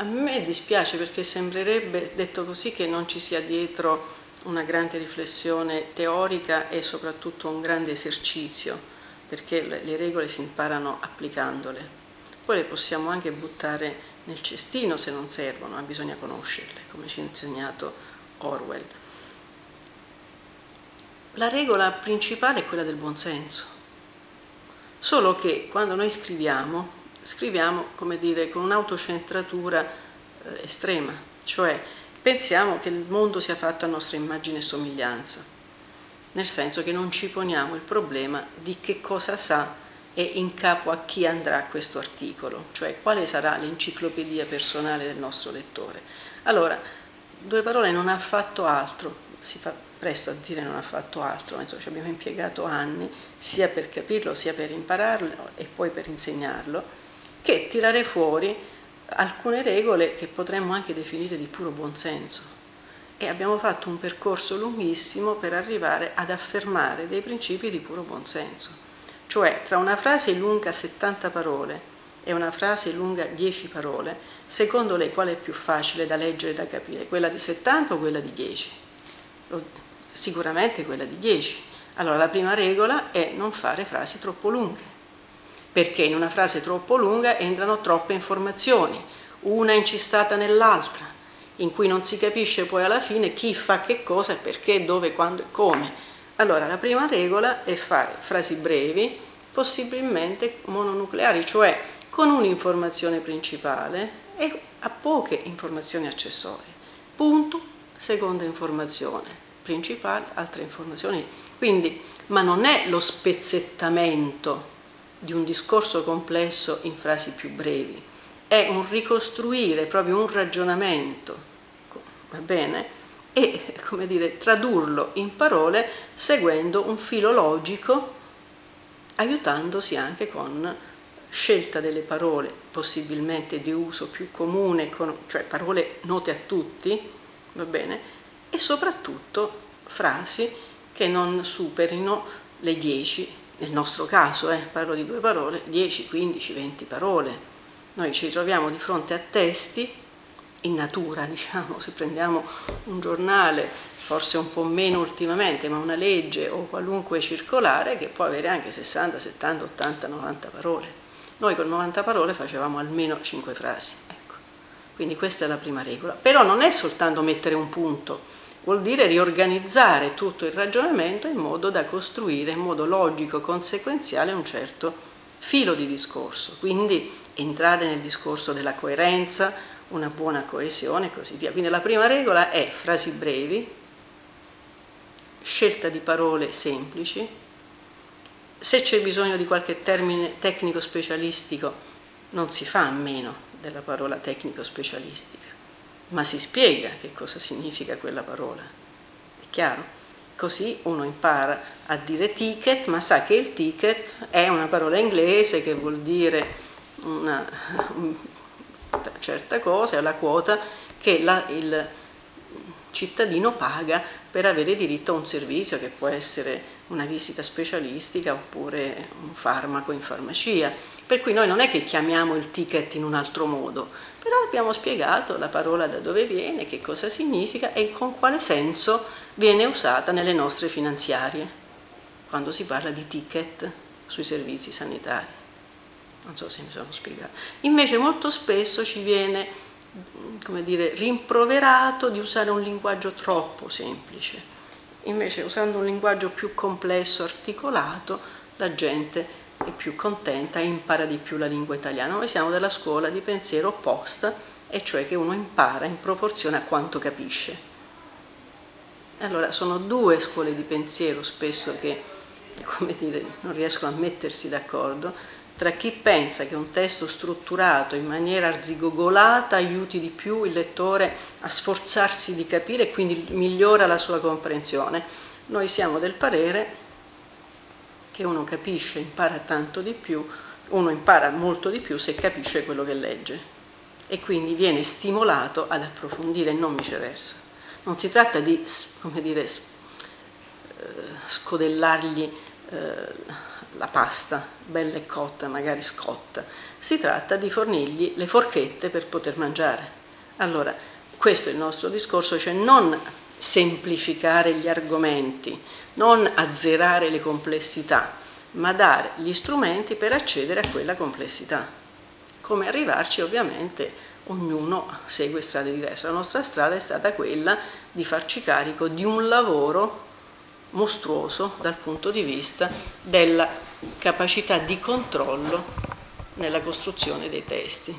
a me dispiace perché sembrerebbe, detto così, che non ci sia dietro una grande riflessione teorica e soprattutto un grande esercizio, perché le regole si imparano applicandole. Poi le possiamo anche buttare nel cestino se non servono, ma bisogna conoscerle, come ci ha insegnato Orwell. La regola principale è quella del buonsenso, solo che quando noi scriviamo, scriviamo come dire, con un'autocentratura eh, estrema, cioè pensiamo che il mondo sia fatto a nostra immagine e somiglianza, nel senso che non ci poniamo il problema di che cosa sa e in capo a chi andrà questo articolo, cioè quale sarà l'enciclopedia personale del nostro lettore. Allora, due parole non ha fatto altro, si fa presto a dire non ha fatto altro, insomma, ci abbiamo impiegato anni sia per capirlo sia per impararlo e poi per insegnarlo, che tirare fuori alcune regole che potremmo anche definire di puro buonsenso. E abbiamo fatto un percorso lunghissimo per arrivare ad affermare dei principi di puro buonsenso. Cioè, tra una frase lunga 70 parole e una frase lunga 10 parole, secondo lei qual è più facile da leggere e da capire? Quella di 70 o quella di 10? Sicuramente quella di 10. Allora, la prima regola è non fare frasi troppo lunghe perché in una frase troppo lunga entrano troppe informazioni, una incistata nell'altra, in cui non si capisce poi alla fine chi fa che cosa, perché, dove, quando e come. Allora la prima regola è fare frasi brevi, possibilmente mononucleari, cioè con un'informazione principale e a poche informazioni accessorie. Punto, seconda informazione, principale, altre informazioni. Quindi, ma non è lo spezzettamento di un discorso complesso in frasi più brevi, è un ricostruire proprio un ragionamento, va bene? E, come dire, tradurlo in parole seguendo un filo logico, aiutandosi anche con scelta delle parole possibilmente di uso più comune, cioè parole note a tutti, va bene? E soprattutto frasi che non superino le 10 nel nostro caso, eh, parlo di due parole, 10, 15, 20 parole. Noi ci troviamo di fronte a testi in natura, diciamo, se prendiamo un giornale, forse un po' meno ultimamente, ma una legge o qualunque circolare che può avere anche 60, 70, 80, 90 parole. Noi con 90 parole facevamo almeno 5 frasi. Ecco. Quindi questa è la prima regola. Però non è soltanto mettere un punto, vuol dire riorganizzare tutto il ragionamento in modo da costruire in modo logico, conseguenziale un certo filo di discorso, quindi entrare nel discorso della coerenza, una buona coesione e così via. Quindi la prima regola è frasi brevi, scelta di parole semplici, se c'è bisogno di qualche termine tecnico specialistico non si fa a meno della parola tecnico specialistica ma si spiega che cosa significa quella parola. È chiaro? Così uno impara a dire ticket, ma sa che il ticket è una parola inglese che vuol dire una, certa cosa, è la quota che la, il cittadino paga per avere diritto a un servizio che può essere una visita specialistica oppure un farmaco in farmacia. Per cui noi non è che chiamiamo il ticket in un altro modo, però abbiamo spiegato la parola da dove viene, che cosa significa e con quale senso viene usata nelle nostre finanziarie, quando si parla di ticket sui servizi sanitari. Non so se mi sono spiegato. Invece molto spesso ci viene come dire, rimproverato di usare un linguaggio troppo semplice. Invece usando un linguaggio più complesso, articolato, la gente più contenta e impara di più la lingua italiana. Noi siamo della scuola di pensiero opposta, e cioè che uno impara in proporzione a quanto capisce. Allora, sono due scuole di pensiero spesso che, come dire, non riescono a mettersi d'accordo, tra chi pensa che un testo strutturato in maniera arzigogolata aiuti di più il lettore a sforzarsi di capire e quindi migliora la sua comprensione. Noi siamo del parere che uno capisce, impara tanto di più, uno impara molto di più se capisce quello che legge e quindi viene stimolato ad approfondire e non viceversa. Non si tratta di, come dire, eh, scodellargli eh, la pasta bella e cotta, magari scotta, si tratta di fornirgli le forchette per poter mangiare. Allora, questo è il nostro discorso, cioè non semplificare gli argomenti, non azzerare le complessità, ma dare gli strumenti per accedere a quella complessità. Come arrivarci ovviamente ognuno segue strade diverse. La nostra strada è stata quella di farci carico di un lavoro mostruoso dal punto di vista della capacità di controllo nella costruzione dei testi.